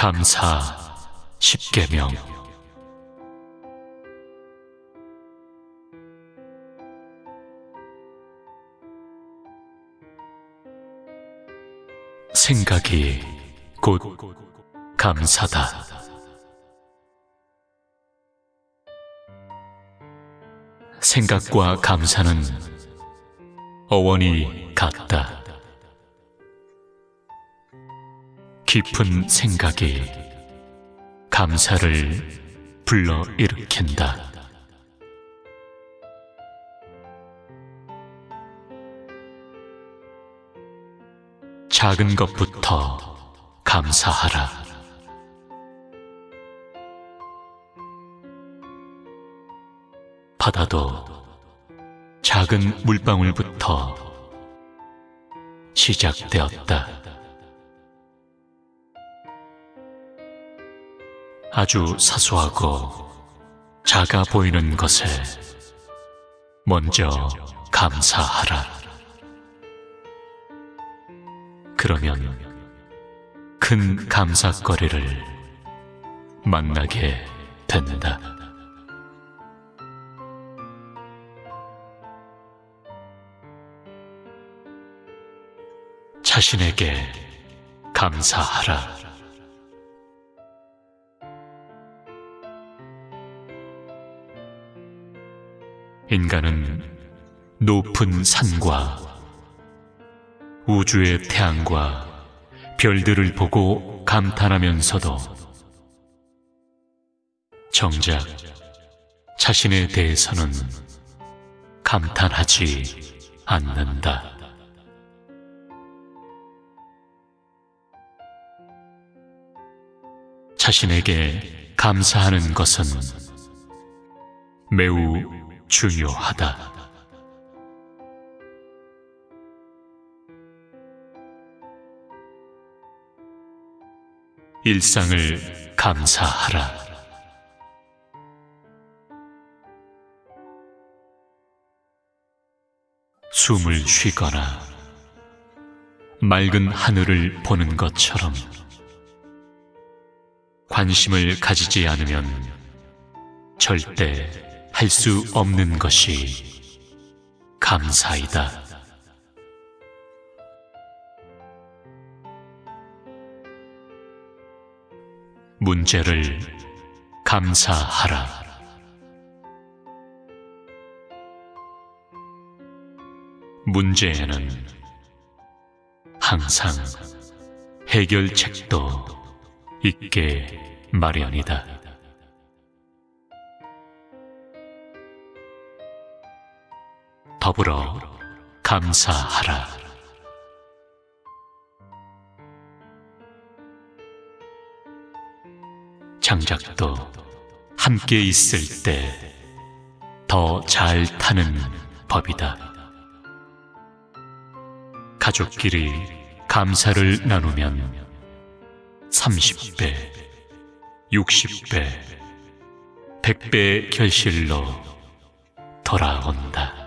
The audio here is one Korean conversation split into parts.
감사 십계명 생각이 곧 감사다. 생각과 감사는 어원이 같다. 깊은 생각이 감사를 불러 일으킨다. 작은 것부터 감사하라. 바다도 작은 물방울부터 시작되었다. 아주 사소하고 작아 보이는 것에 먼저 감사하라. 그러면 큰 감사거리를 만나게 된다. 자신에게 감사하라. 인간은 높은 산과 우주의 태양과 별들을 보고 감탄하면서도 정작 자신에 대해서는 감탄하지 않는다. 자신에게 감사하는 것은 매우 중요하다. 일상을 감사하라. 숨을 쉬거나 맑은 하늘을 보는 것처럼 관심을 가지지 않으면 절대 할 수 없는 것이 감사이다. 문제를 감사하라. 문제에는 항상 해결책도 있게 마련이다. 더불어 감사하라. 장작도 함께 있을 때 더 잘 타는 법이다. 가족끼리 감사를 나누면 30배, 60배, 100배 결실로 돌아온다.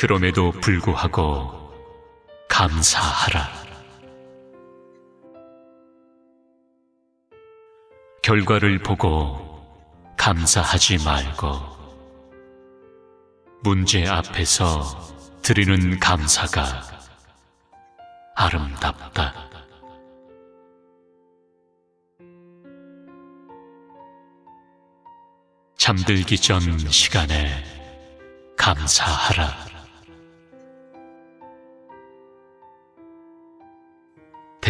그럼에도 불구하고 감사하라. 결과를 보고 감사하지 말고 문제 앞에서 드리는 감사가 아름답다. 잠들기 전 시간에 감사하라.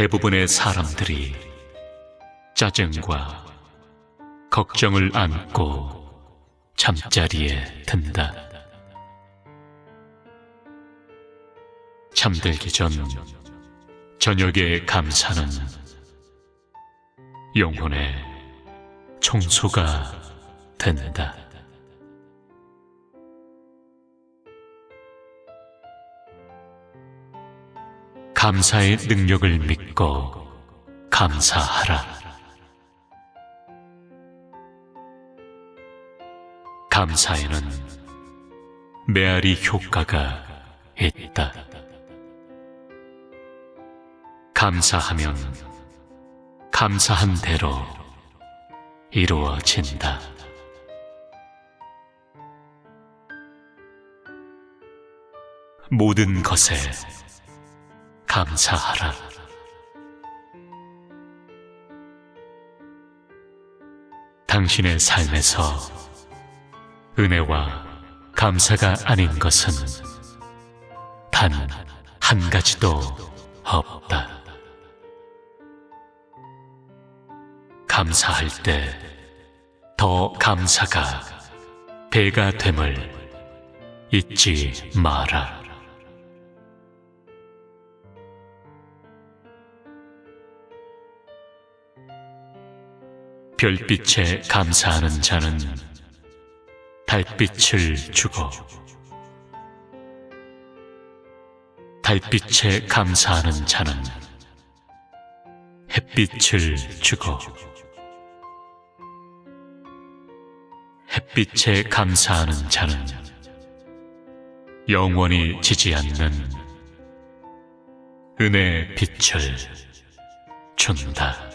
대부분의 사람들이 짜증과 걱정을 안고 잠자리에 든다. 잠들기 전 저녁의 감사는 영혼의 청소가 된다. 감사의 능력을 믿고 감사하라. 감사에는 메아리 효과가 있다. 감사하면 감사한 대로 이루어진다. 모든 것에 감사하라. 당신의 삶에서 은혜와 감사가 아닌 것은 단 한 가지도 없다. 감사할 때 더 감사가 배가 됨을 잊지 마라. 별빛에 감사하는 자는 달빛을 주고 달빛에 감사하는 자는 햇빛을 주고 햇빛에 감사하는 자는 영원히 지지 않는 은혜의 빛을 준다.